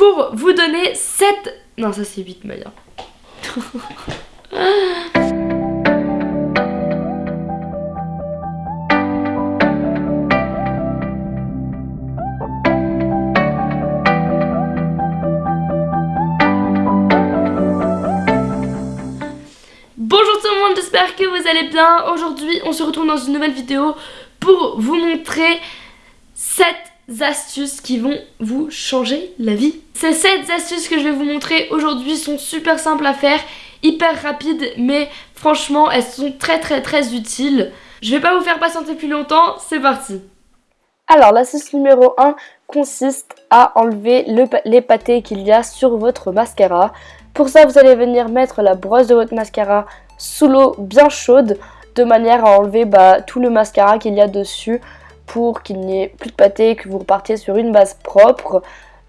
pour vous donner 7... Non ça c'est 8 Maya. Bonjour tout le monde, j'espère que vous allez bien. Aujourd'hui, on se retrouve dans une nouvelle vidéo pour vous montrer 7 astuces qui vont vous changer la vie. Ces 7 astuces que je vais vous montrer aujourd'hui sont super simples à faire, hyper rapides, mais franchement, elles sont très très très utiles. Je vais pas vous faire patienter plus longtemps, c'est parti alors, l'astuce numéro 1 consiste à enlever le, les pâtés qu'il y a sur votre mascara. Pour ça, vous allez venir mettre la brosse de votre mascara sous l'eau bien chaude de manière à enlever bah, tout le mascara qu'il y a dessus pour qu'il n'y ait plus de pâté, que vous repartiez sur une base propre.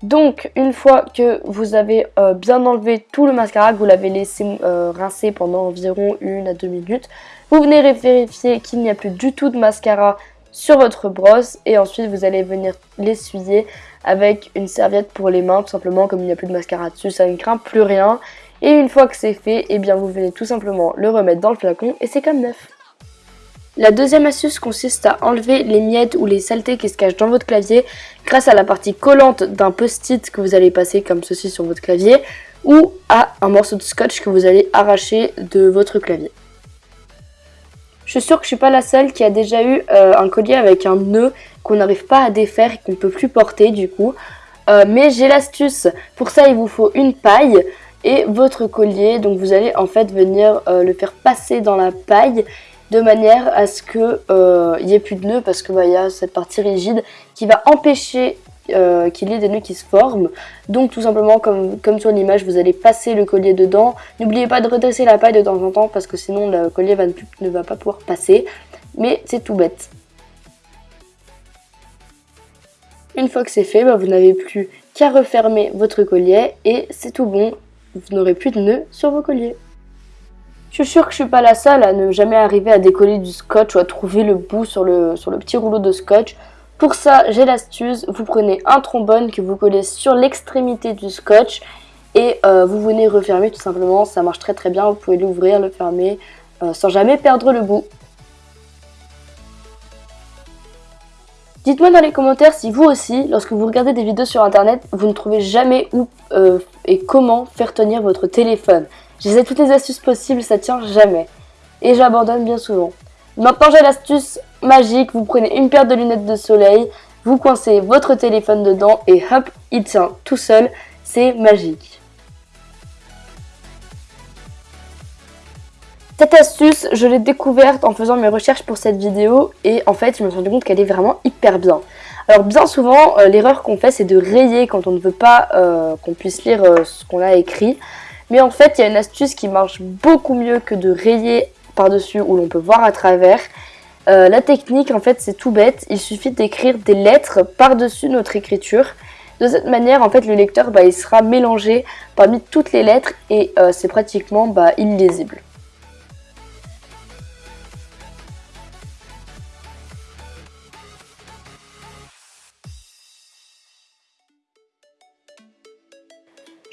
Donc une fois que vous avez euh, bien enlevé tout le mascara, que vous l'avez laissé euh, rincer pendant environ une à deux minutes, vous venez vérifier qu'il n'y a plus du tout de mascara sur votre brosse et ensuite vous allez venir l'essuyer avec une serviette pour les mains tout simplement comme il n'y a plus de mascara dessus ça ne craint plus rien et une fois que c'est fait eh bien vous venez tout simplement le remettre dans le flacon et c'est comme neuf. La deuxième astuce consiste à enlever les miettes ou les saletés qui se cachent dans votre clavier grâce à la partie collante d'un post-it que vous allez passer comme ceci sur votre clavier ou à un morceau de scotch que vous allez arracher de votre clavier. Je suis sûre que je suis pas la seule qui a déjà eu euh, un collier avec un nœud qu'on n'arrive pas à défaire et qu'on ne peut plus porter du coup. Euh, mais j'ai l'astuce. Pour ça, il vous faut une paille et votre collier. Donc vous allez en fait venir euh, le faire passer dans la paille de manière à ce qu'il n'y ait plus de nœud parce que bah, y a cette partie rigide qui va empêcher euh, qu'il y ait des nœuds qui se forment. Donc tout simplement comme, sur l'image, vous allez passer le collier dedans. N'oubliez pas de redresser la paille de temps en temps parce que sinon le collier ne, va pas pouvoir passer. Mais c'est tout bête. Une fois que c'est fait, bah, vous n'avez plus qu'à refermer votre collier et c'est tout bon. Vous n'aurez plus de nœuds sur vos colliers. Je suis sûre que je suis pas la seule à ne jamais arriver à décoller du scotch ou à trouver le bout sur le, petit rouleau de scotch. Pour ça, j'ai l'astuce, vous prenez un trombone que vous collez sur l'extrémité du scotch et euh, vous venez refermer tout simplement, ça marche très très bien, vous pouvez l'ouvrir, le fermer euh, sans jamais perdre le bout. Dites-moi dans les commentaires si vous aussi, lorsque vous regardez des vidéos sur internet, vous ne trouvez jamais où euh, et comment faire tenir votre téléphone. J'essaie toutes les astuces possibles, ça tient jamais. Et j'abandonne bien souvent. Maintenant j'ai l'astuce magique, vous prenez une paire de lunettes de soleil, vous coincez votre téléphone dedans et hop, il tient tout seul, c'est magique. Cette astuce, je l'ai découverte en faisant mes recherches pour cette vidéo et en fait, je me suis rendu compte qu'elle est vraiment hyper bien. Alors bien souvent, euh, l'erreur qu'on fait, c'est de rayer quand on ne veut pas euh, qu'on puisse lire euh, ce qu'on a écrit. Mais en fait, il y a une astuce qui marche beaucoup mieux que de rayer par-dessus où l'on peut voir à travers. La technique, en fait, c'est tout bête. Il suffit d'écrire des lettres par-dessus notre écriture. De cette manière, en fait, le lecteur, bah, il sera mélangé parmi toutes les lettres et c'est pratiquement bah, illisible.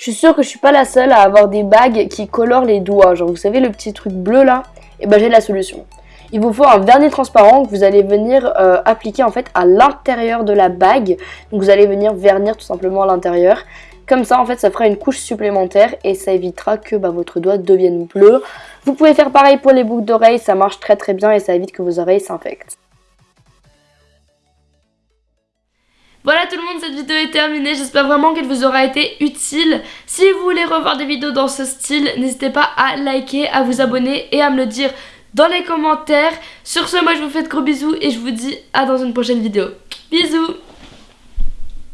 Je suis sûre que je suis pas la seule à avoir des bagues qui colorent les doigts. Genre, vous savez, le petit truc bleu là? Et eh ben, j'ai la solution. Il vous faut un vernis transparent que vous allez venir euh, appliquer en fait à l'intérieur de la bague. Donc vous allez venir vernir tout simplement à l'intérieur. Comme ça en fait ça fera une couche supplémentaire et ça évitera que bah, votre doigt devienne bleu. Vous pouvez faire pareil pour les boucles d'oreilles, ça marche très très bien et ça évite que vos oreilles s'infectent. Cette vidéo est terminée. J'espère vraiment qu'elle vous aura été utile. Si vous voulez revoir des vidéos dans ce style, n'hésitez pas à liker, à vous abonner et à me le dire dans les commentaires. Sur ce, moi je vous fais de gros bisous et je vous dis à dans une prochaine vidéo. Bisous